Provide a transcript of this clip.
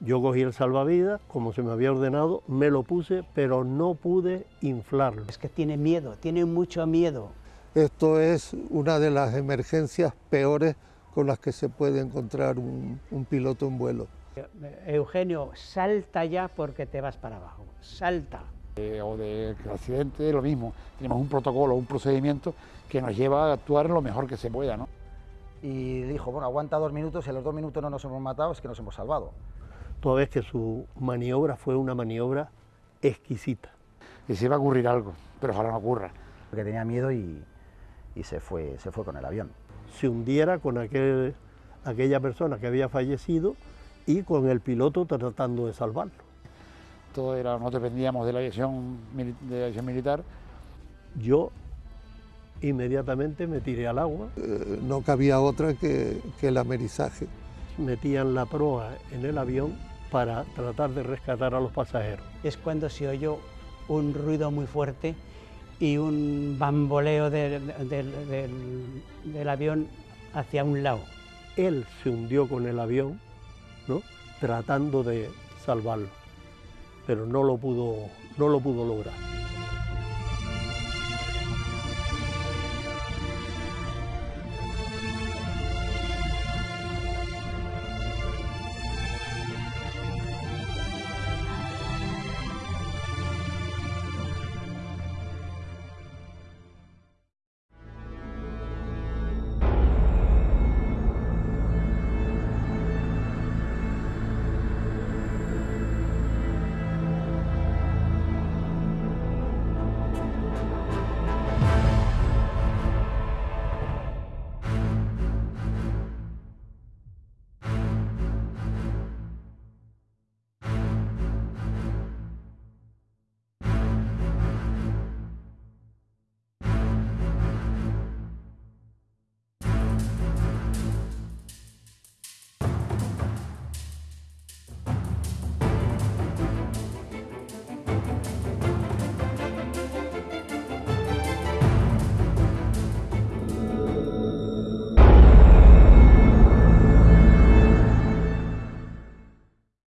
Yo cogí el salvavidas, como se me había ordenado, me lo puse, pero no pude inflarlo. Es que tiene miedo, tiene mucho miedo. Esto es una de las emergencias peores con las que se puede encontrar un, un piloto en vuelo. Eugenio, salta ya porque te vas para abajo, salta. Eh, o de accidente, lo mismo. Tenemos un protocolo, un procedimiento que nos lleva a actuar lo mejor que se pueda. ¿no? Y dijo, bueno, aguanta dos minutos, si a los dos minutos no nos hemos matado, es que nos hemos salvado. Toda vez que su maniobra fue una maniobra exquisita. Y se iba a ocurrir algo, pero ojalá no ocurra. Porque tenía miedo y, y se, fue, se fue con el avión. Se hundiera con aquel, aquella persona que había fallecido y con el piloto tratando de salvarlo. Todo era, no dependíamos de la aviación, de la aviación militar. Yo inmediatamente me tiré al agua. Eh, no cabía otra que, que el amerizaje. Metían la proa en el avión para tratar de rescatar a los pasajeros. Es cuando se oyó un ruido muy fuerte y un bamboleo del, del, del, del avión hacia un lado. Él se hundió con el avión, ¿no? tratando de salvarlo, pero no lo pudo, no lo pudo lograr.